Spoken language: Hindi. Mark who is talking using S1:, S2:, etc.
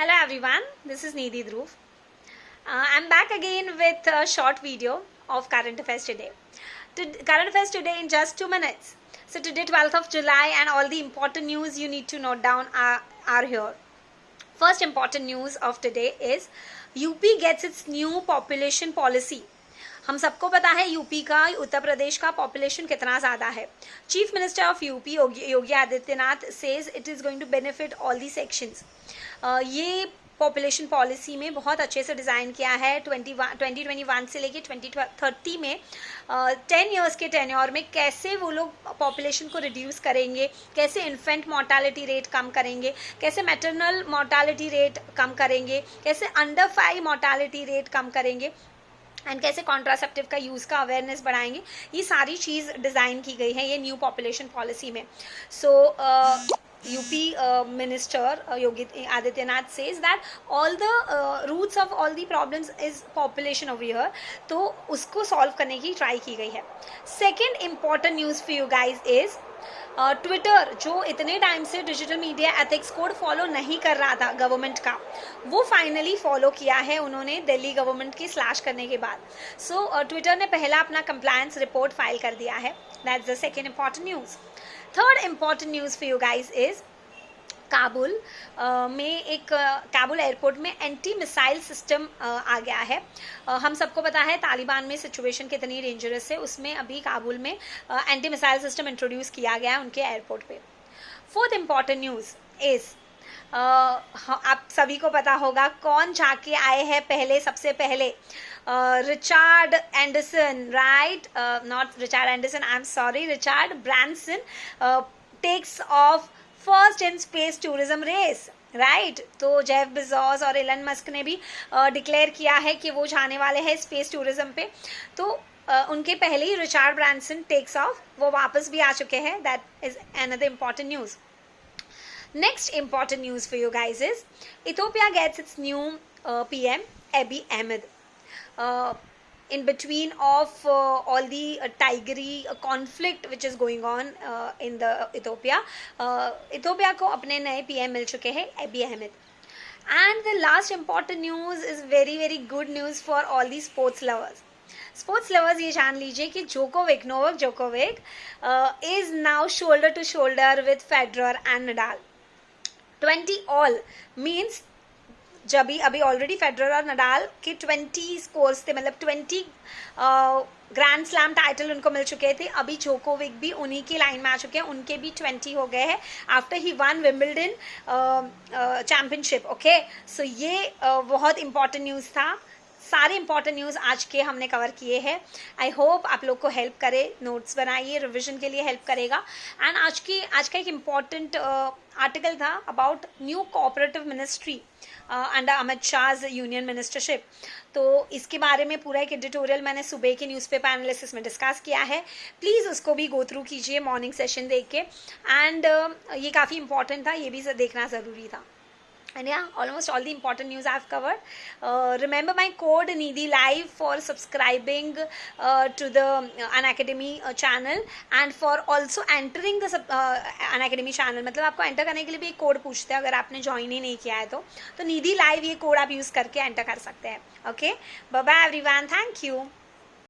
S1: Hello everyone, this is Nidhi Dhruv. Uh, I'm back again with a short video of current affairs today. To, current affairs today in just two minutes. So today 12th of July and all the important news you need to note down are, are here. First important news of today is UP gets its new population policy. हम सबको पता है यूपी का उत्तर प्रदेश का पॉपुलेशन कितना ज़्यादा है। Chief minister of UP Yogi Adityanath says it is going to benefit all the sections ये पॉपुलेशन पॉलिसी में बहुत अच्छे से डिज़ाइन किया है। ट्वेंटी ट्वेंटी ट्वेंटी वन से लेके ट्वेंटी थर्टी में। टेन ईयर्स के टेन्योर में कैसे वो लोग पॉपुलेशन को रिड्यूस करेंगे? कैसे इन्फेंट मोर्टालिटी रेट कम करेंगे? कैसे मेटरनल मोर्टालिटी रेट कम करेंगे? कैसे अंडर फाइव मोर्टालिटी रेट कम करेंगे? एंड कैसे कॉन्ट्रासेप्टिव का यूज़ का अवेयरनेस बढ़ाएँगे, ये सारी चीज़ डिज़ाइन की गई है, ये न्यू पॉपुलेशन पॉलिसी में। So UP minister Yogi Adityanath says that all the roots of all the problems is population of year तो उसको सॉल्व करने की ट्राई की गई है। Second important news for you guys is Twitter uh, जो इतने टाइम से digital media ethics code follow नहीं कर रहा था गवर्नमेंट का वो फाइनली फॉलो किया है उन्होंने दिल्ली गवर्नमेंट की स्लैश करने के बाद। सो so, ट्विटर uh, ने पहला अपना कंप्लायंस रिपोर्ट फ़ाइल कर दिया है। That's the second important news third important news for you guys is Kabul में एक काबुल एयरपोर्ट में एंटी मिसाइल सिस्टम आ गया है। हम सबको पता है तालिबान में सिचुएशन कितनी डेंजरस है। उसमें अभी काबुल में एंटी मिसाइल सिस्टम इंट्रोड्यूस किया गया है उनके एयरपोर्ट पे। फोर्थ इंपॉर्टेंट न्यूज़ इज़ आप सभी को पता होगा कौन जाके आए हैं पहले, सबसे पहले? Richard Anderson right not Richard Anderson I am sorry Richard Branson takes off first in space tourism race right right? तो जेफ बिजॉस और एलन मस्क ने भी डिक्लेयर किया है कि वो जाने वाले हैं स्पेस टूरिज़्म पे। तो uh, उनके पहले ही रिचार्ड ब्रांसन टेक्स ऑफ़ वो वापस भी आ चुके हैं। That is another important news next important news for you guys is Ethiopia gets its new P M Abiy Ahmed in between of uh, all the uh, tigery uh, conflict which is going on uh, in the Ethiopia. Uh, Ethiopia को अपने नए पीएम मिल चुके हैं Abiy Ahmed and the last important news is very very good news for all the sports lovers sports lovers ये जान लीजिए कि Djokovic Novak Djokovic is now shoulder to shoulder with Federer and Nadal 20 all means जब भी अभी ऑलरेडी फेडरर और नडाल के ट्वेंटी स्कोर्स थे मतलब ट्वेंटी ग्रैंड स्लैम टाइटल उनको मिल चुके थे। अभी जोकोविक भी उन्हीं की लाइन में आ चुके हैं उनके भी ट्वेंटी हो गए हैं आफ्टर ही one Wimbledon championship okay so ये uh, बहुत इंपॉर्टेंट न्यूज़ था। सारे इंपॉर्टेंट न्यूज़ आज के हमने कवर किए हैं। आई होप आप लोग को हेल्प करे नोट्स बनाइए रिविजन के लिए हेल्प करेगा। एंड आज की आज का एक इंपॉर्टेंट आर्टिकल था about new cooperative ministry under Amit Shah union ministership तो इसके बारे में पूरा एक एडिटोरियल मैंने सुबह के न्यूज़पेपर एनालिसिस में डिस्कस किया है। प्लीज़ उसको भी गो थ्रू कीजिए मॉर्निंग सेशन देख के। एंड uh, ये काफ़ी इंपॉर्टेंट था ये भी देखना ज़रूरी था। And yeah almost all the important news i've covered uh, remember my code nidhi live for subscribing uh, to the uh, an academy uh, channel and for also entering the uh, an academy channel मतलब आपको एंटर करने के लिए भी एक कोड पूछते हैं अगर आपने ज्वाइन ही नहीं किया है तो तो निधि लाइव ये कोड आप यूज़ करके एंटर कर सकते हैं okay bye everyone thank you